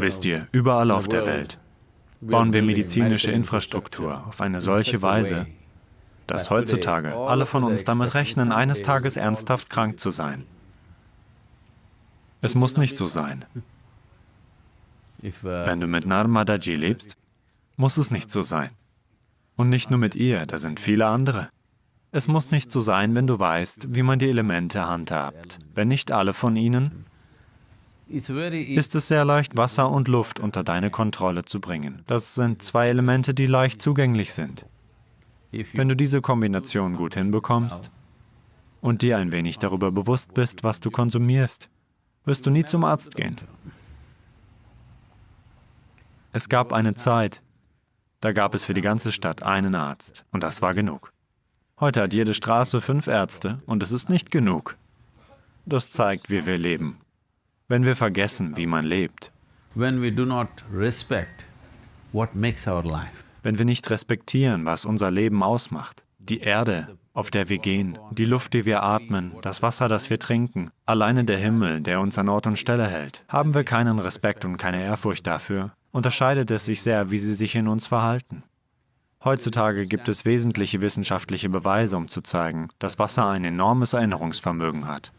Wisst ihr, überall auf der Welt bauen wir medizinische Infrastruktur auf eine solche Weise, dass heutzutage alle von uns damit rechnen, eines Tages ernsthaft krank zu sein. Es muss nicht so sein. Wenn du mit Narmadaji lebst, muss es nicht so sein. Und nicht nur mit ihr, da sind viele andere. Es muss nicht so sein, wenn du weißt, wie man die Elemente handhabt. Wenn nicht alle von ihnen, ist es sehr leicht, Wasser und Luft unter deine Kontrolle zu bringen. Das sind zwei Elemente, die leicht zugänglich sind. Wenn du diese Kombination gut hinbekommst und dir ein wenig darüber bewusst bist, was du konsumierst, wirst du nie zum Arzt gehen. Es gab eine Zeit, da gab es für die ganze Stadt einen Arzt und das war genug. Heute hat jede Straße fünf Ärzte und es ist nicht genug. Das zeigt, wie wir leben. Wenn wir vergessen, wie man lebt, wenn wir nicht respektieren, was unser Leben ausmacht, die Erde, auf der wir gehen, die Luft, die wir atmen, das Wasser, das wir trinken, alleine der Himmel, der uns an Ort und Stelle hält, haben wir keinen Respekt und keine Ehrfurcht dafür, unterscheidet es sich sehr, wie sie sich in uns verhalten. Heutzutage gibt es wesentliche wissenschaftliche Beweise, um zu zeigen, dass Wasser ein enormes Erinnerungsvermögen hat.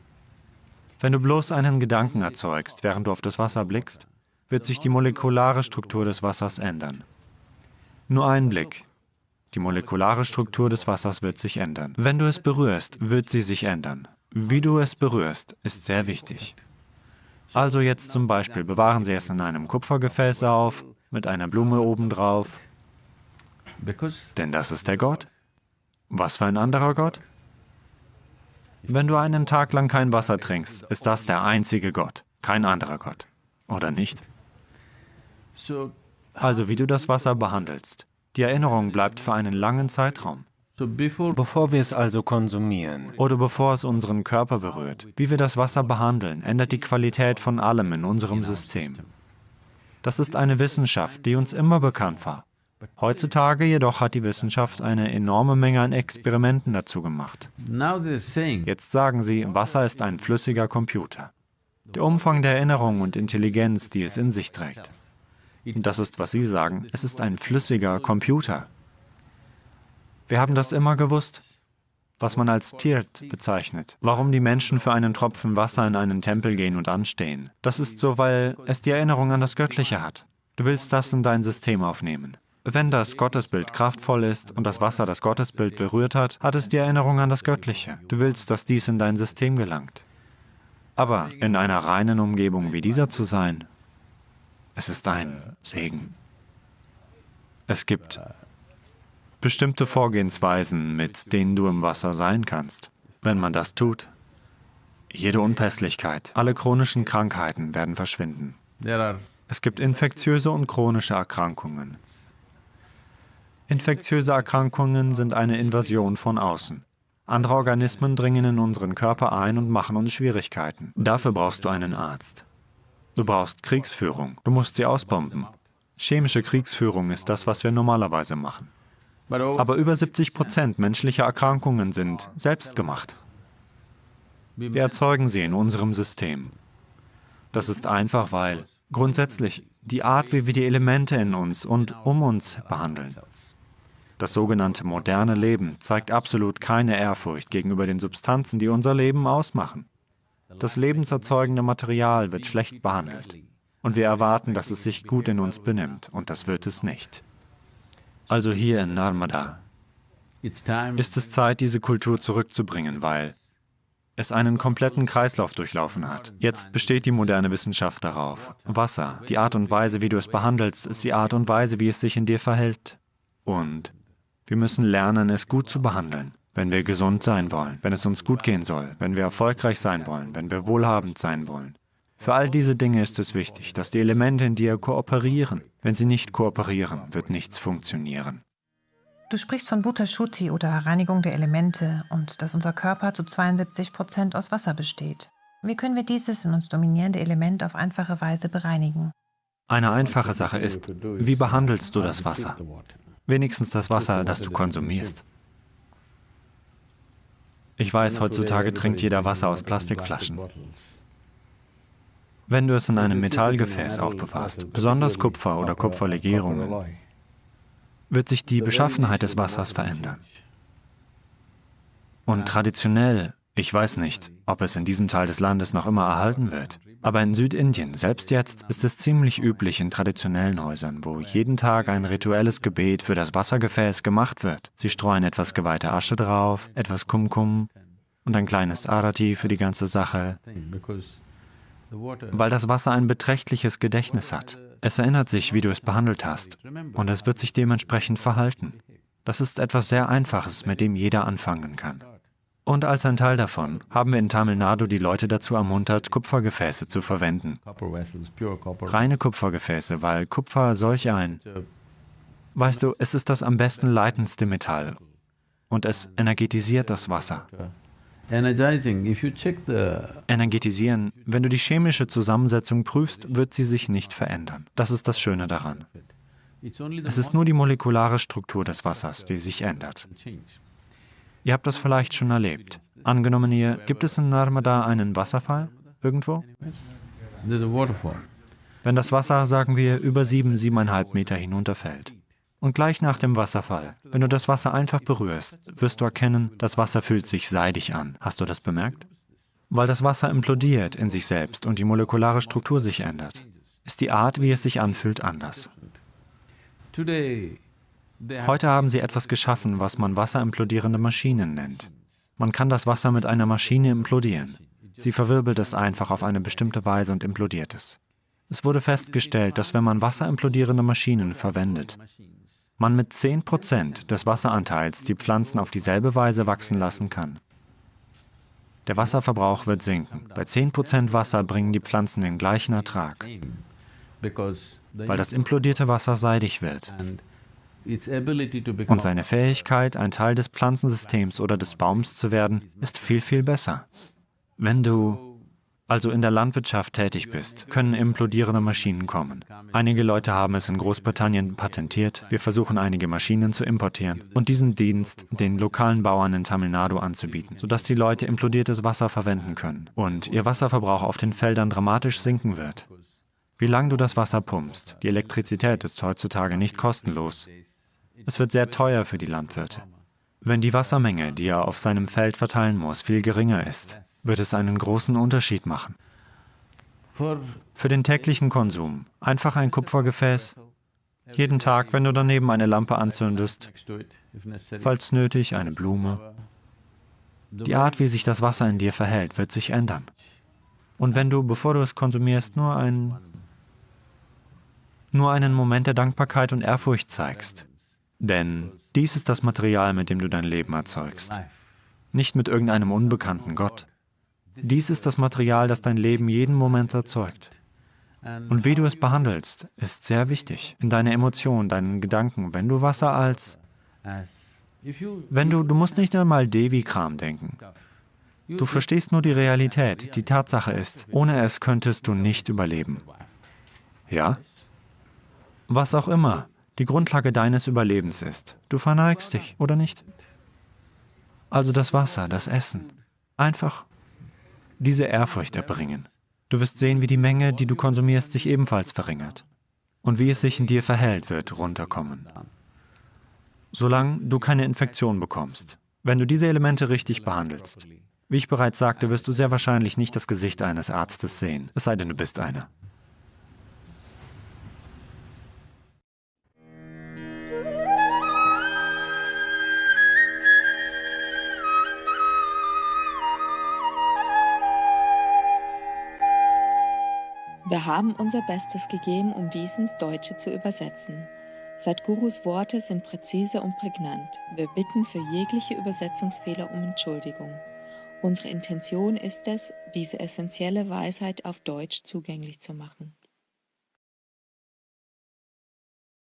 Wenn du bloß einen Gedanken erzeugst, während du auf das Wasser blickst, wird sich die molekulare Struktur des Wassers ändern. Nur ein Blick. Die molekulare Struktur des Wassers wird sich ändern. Wenn du es berührst, wird sie sich ändern. Wie du es berührst, ist sehr wichtig. Also jetzt zum Beispiel bewahren Sie es in einem Kupfergefäß auf, mit einer Blume obendrauf, denn das ist der Gott. Was für ein anderer Gott? Wenn du einen Tag lang kein Wasser trinkst, ist das der einzige Gott, kein anderer Gott. Oder nicht? so Also wie du das Wasser behandelst. Die Erinnerung bleibt für einen langen Zeitraum. Bevor wir es also konsumieren, Oder bevor es unseren Körper berührt. Wie wir das Wasser behandeln, ändert die Qualität von allem in unserem System. Das ist eine Wissenschaft, die uns immer bekannt war. Heutzutage jedoch hat die Wissenschaft eine enorme Menge an Experimenten dazu gemacht. Jetzt sagen sie, Wasser ist ein flüssiger Computer. Der Umfang der Erinnerung und Intelligenz, die es in sich trägt. Und das ist, was Sie sagen, es ist ein flüssiger Computer. Wir haben das immer gewusst, was man als Tiert bezeichnet. Warum die Menschen für einen Tropfen Wasser in einen Tempel gehen und anstehen. Das ist so, weil es die Erinnerung an das Göttliche hat. Du willst das in dein System aufnehmen. Wenn das Gottesbild kraftvoll ist und das Wasser das Gottesbild berührt hat, hat es die Erinnerung an das Göttliche. Du willst, dass dies in dein System gelangt. Aber in einer reinen Umgebung wie dieser zu sein, es ist ein Segen. Es gibt bestimmte Vorgehensweisen, mit denen du im Wasser sein kannst. Wenn man das tut, jede Unpässlichkeit, alle chronischen Krankheiten werden verschwinden. Es gibt infektiöse und chronische Erkrankungen. Infektiöse Erkrankungen sind eine Invasion von außen. Andere Organismen dringen in unseren Körper ein und machen uns Schwierigkeiten. Dafür brauchst du einen Arzt. Du brauchst Kriegsführung. Du musst sie ausbomben. Chemische Kriegsführung ist das, was wir normalerweise machen. Aber über 70 Prozent menschlicher Erkrankungen sind selbstgemacht. Wir erzeugen sie in unserem System. Das ist einfach, weil grundsätzlich die Art, wie wir die Elemente in uns und um uns behandeln. Das sogenannte moderne Leben zeigt absolut keine Ehrfurcht gegenüber den Substanzen, die unser Leben ausmachen. Das lebenserzeugende Material wird schlecht behandelt. Und wir erwarten, dass es sich gut in uns benimmt, und das wird es nicht. Also hier in Narmada ist es Zeit, diese Kultur zurückzubringen, weil es einen kompletten Kreislauf durchlaufen hat. Jetzt besteht die moderne Wissenschaft darauf. Wasser, die Art und Weise, wie du es behandelst, ist die Art und Weise, wie es sich in dir verhält. Und wir müssen lernen, es gut zu behandeln, wenn wir gesund sein wollen, wenn es uns gut gehen soll, wenn wir erfolgreich sein wollen, wenn wir wohlhabend sein wollen. Für all diese Dinge ist es wichtig, dass die Elemente in dir kooperieren. Wenn sie nicht kooperieren, wird nichts funktionieren. Du sprichst von Bhutashuti oder Reinigung der Elemente und dass unser Körper zu 72 Prozent aus Wasser besteht. Wie können wir dieses in uns dominierende Element auf einfache Weise bereinigen? Eine einfache Sache ist, wie behandelst du das Wasser? Wenigstens das Wasser, das du konsumierst. Ich weiß, heutzutage trinkt jeder Wasser aus Plastikflaschen. Wenn du es in einem Metallgefäß aufbewahrst, besonders Kupfer oder Kupferlegierungen, wird sich die Beschaffenheit des Wassers verändern. Und traditionell, ich weiß nicht, ob es in diesem Teil des Landes noch immer erhalten wird, aber in Südindien, selbst jetzt, ist es ziemlich üblich in traditionellen Häusern, wo jeden Tag ein rituelles Gebet für das Wassergefäß gemacht wird. Sie streuen etwas geweihte Asche drauf, etwas Kumkum und ein kleines Arati für die ganze Sache, weil das Wasser ein beträchtliches Gedächtnis hat. Es erinnert sich, wie du es behandelt hast, und es wird sich dementsprechend verhalten. Das ist etwas sehr Einfaches, mit dem jeder anfangen kann. Und als ein Teil davon haben wir in Tamil Nadu die Leute dazu ermuntert, Kupfergefäße zu verwenden. Reine Kupfergefäße, weil Kupfer solch ein... Weißt du, es ist das am besten leitendste Metall und es energetisiert das Wasser. Energetisieren, wenn du die chemische Zusammensetzung prüfst, wird sie sich nicht verändern. Das ist das Schöne daran. Es ist nur die molekulare Struktur des Wassers, die sich ändert. Ihr habt das vielleicht schon erlebt. Angenommen hier, gibt es in Narmada einen Wasserfall irgendwo? Wenn das Wasser, sagen wir, über sieben, siebeneinhalb Meter hinunterfällt, und gleich nach dem Wasserfall, wenn du das Wasser einfach berührst, wirst du erkennen, das Wasser fühlt sich seidig an. Hast du das bemerkt? Weil das Wasser implodiert in sich selbst und die molekulare Struktur sich ändert, ist die Art, wie es sich anfühlt, anders. Heute haben sie etwas geschaffen, was man wasserimplodierende Maschinen nennt. Man kann das Wasser mit einer Maschine implodieren. Sie verwirbelt es einfach auf eine bestimmte Weise und implodiert es. Es wurde festgestellt, dass wenn man wasserimplodierende Maschinen verwendet, man mit 10% des Wasseranteils die Pflanzen auf dieselbe Weise wachsen lassen kann. Der Wasserverbrauch wird sinken. Bei 10% Wasser bringen die Pflanzen den gleichen Ertrag, weil das implodierte Wasser seidig wird. Und seine Fähigkeit, ein Teil des Pflanzensystems oder des Baums zu werden, ist viel, viel besser. Wenn du also in der Landwirtschaft tätig bist, können implodierende Maschinen kommen. Einige Leute haben es in Großbritannien patentiert, wir versuchen einige Maschinen zu importieren und diesen Dienst den lokalen Bauern in Tamil Nadu anzubieten, sodass die Leute implodiertes Wasser verwenden können und ihr Wasserverbrauch auf den Feldern dramatisch sinken wird. Wie lange du das Wasser pumpst, die Elektrizität ist heutzutage nicht kostenlos. Es wird sehr teuer für die Landwirte. Wenn die Wassermenge, die er auf seinem Feld verteilen muss, viel geringer ist, wird es einen großen Unterschied machen. Für den täglichen Konsum einfach ein Kupfergefäß, jeden Tag, wenn du daneben eine Lampe anzündest, falls nötig eine Blume. Die Art, wie sich das Wasser in dir verhält, wird sich ändern. Und wenn du, bevor du es konsumierst, nur, ein, nur einen Moment der Dankbarkeit und Ehrfurcht zeigst, denn dies ist das Material, mit dem du dein Leben erzeugst, nicht mit irgendeinem unbekannten Gott. Dies ist das Material, das dein Leben jeden Moment erzeugt. Und wie du es behandelst, ist sehr wichtig. In deiner Emotion, deinen Gedanken, wenn du Wasser als... Wenn du, du musst nicht einmal Devi-Kram denken. Du verstehst nur die Realität. Die Tatsache ist, ohne es könntest du nicht überleben. Ja? Was auch immer die Grundlage deines Überlebens ist. Du verneigst dich, oder nicht? Also das Wasser, das Essen. Einfach diese Ehrfurcht erbringen. Du wirst sehen, wie die Menge, die du konsumierst, sich ebenfalls verringert. Und wie es sich in dir verhält, wird runterkommen. Solange du keine Infektion bekommst. Wenn du diese Elemente richtig behandelst. Wie ich bereits sagte, wirst du sehr wahrscheinlich nicht das Gesicht eines Arztes sehen, es sei denn, du bist einer. Wir haben unser Bestes gegeben, um dies ins Deutsche zu übersetzen. Sadhgurus Worte sind präzise und prägnant. Wir bitten für jegliche Übersetzungsfehler um Entschuldigung. Unsere Intention ist es, diese essentielle Weisheit auf Deutsch zugänglich zu machen.